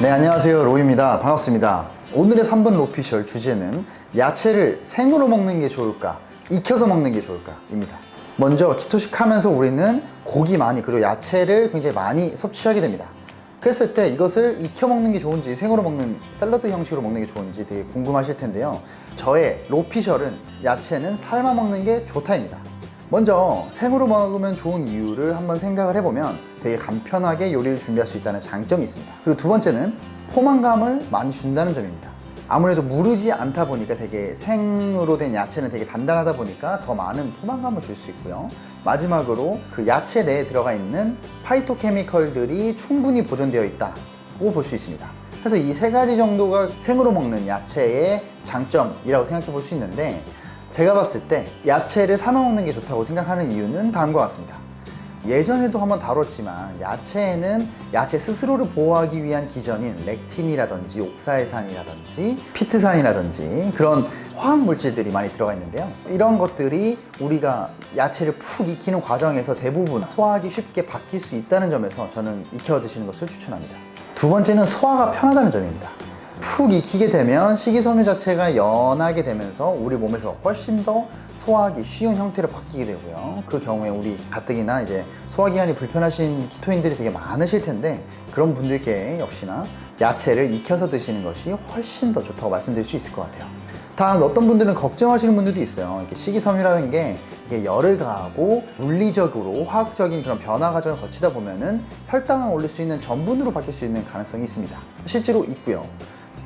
네 안녕하세요. 로이입니다. 반갑습니다. 오늘의 3분 로피셜 주제는 야채를 생으로 먹는 게 좋을까 익혀서 먹는 게 좋을까 입니다. 먼저 키토식 하면서 우리는 고기 많이 그리고 야채를 굉장히 많이 섭취하게 됩니다. 그랬을 때 이것을 익혀 먹는 게 좋은지 생으로 먹는 샐러드 형식으로 먹는 게 좋은지 되게 궁금하실 텐데요. 저의 로피셜은 야채는 삶아 먹는 게 좋다입니다 먼저 생으로 먹으면 좋은 이유를 한번 생각을 해보면 되게 간편하게 요리를 준비할 수 있다는 장점이 있습니다. 그리고 두 번째는 포만감을 많이 준다는 점입니다. 아무래도 무르지 않다 보니까 되게 생으로 된 야채는 되게 단단하다 보니까 더 많은 포만감을 줄 수 있고요. 마지막으로 그 야채 내에 들어가 있는 파이토케미컬들이 충분히 보존되어 있다고 볼 수 있습니다. 그래서 이 세 가지 정도가 생으로 먹는 야채의 장점이라고 생각해 볼 수 있는데 제가 봤을 때 야채를 삶아 먹는 게 좋다고 생각하는 이유는 다음과 같습니다. 예전에도 한번 다뤘지만 야채에는 야채 스스로를 보호하기 위한 기전인 렉틴이라든지 옥사일산이라든지 피트산이라든지 그런 화학 물질들이 많이 들어가 있는데요. 이런 것들이 우리가 야채를 푹 익히는 과정에서 대부분 소화하기 쉽게 바뀔 수 있다는 점에서 저는 익혀 드시는 것을 추천합니다. 두 번째는 소화가 편하다는 점입니다 푹 익히게 되면 식이섬유 자체가 연하게 되면서 우리 몸에서 훨씬 더 소화하기 쉬운 형태로 바뀌게 되고요. 그 경우에 우리 가뜩이나 이제 소화기관이 불편하신 키토인들이 되게 많으실 텐데 그런 분들께 역시나 야채를 익혀서 드시는 것이 훨씬 더 좋다고 말씀드릴 수 있을 것 같아요. 단 어떤 분들은 걱정하시는 분들도 있어요. 이렇게 식이섬유라는 게 이게 열을 가하고 물리적으로 화학적인 그런 변화 과정을 거치다 보면은 혈당을 올릴 수 있는 전분으로 바뀔 수 있는 가능성이 있습니다. 실제로 있고요.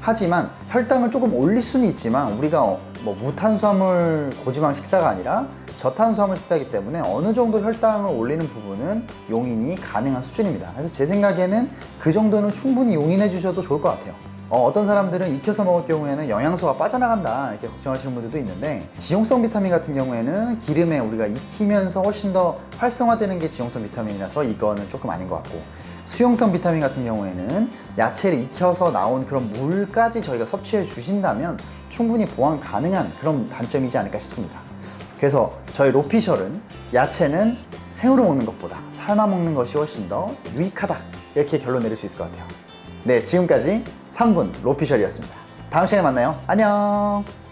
하지만 혈당을 조금 올릴 수는 있지만 우리가 뭐 무탄수화물 고지방 식사가 아니라 저탄수화물 식사이기 때문에 어느 정도 혈당을 올리는 부분은 용인이 가능한 수준입니다. 그래서 제 생각에는 그 정도는 충분히 용인해 주셔도 좋을 것 같아요. 어, 떤 사람들은 익혀서 먹을 경우에는 영양소가 빠져나간다 이렇게 걱정하시는 분들도 있는데 지용성 비타민 같은 경우에는 기름에 우리가 익히면서 훨씬 더 활성화되는 게 지용성 비타민이라서 이거는 조금 아닌 것 같고 수용성 비타민 같은 경우에는 야채를 익혀서 나온 그런 물까지 저희가 섭취해 주신다면 충분히 보완 가능한 그런 단점이지 않을까 싶습니다. 그래서 저희 로피셜은 야채는 생으로 먹는 것보다 삶아 먹는 것이 훨씬 더 유익하다 이렇게 결론 내릴 수 있을 것 같아요. 네, 지금까지 3분 로피셜이었습니다. 다음 시간에 만나요. 안녕!